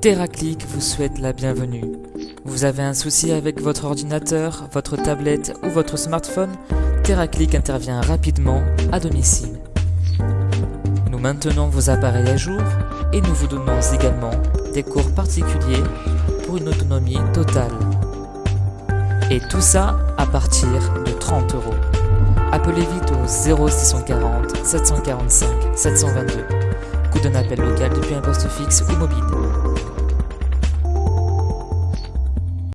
TerraClick vous souhaite la bienvenue. Vous avez un souci avec votre ordinateur, votre tablette ou votre smartphone? TerraClick intervient rapidement à domicile. Nous maintenons vos appareils à jour et nous vous donnons également des cours particuliers pour une autonomie totale. Et tout ça à partir de 30 euros. Appelez vite au 0640 745 722 ou d'un appel local depuis un poste fixe ou mobile.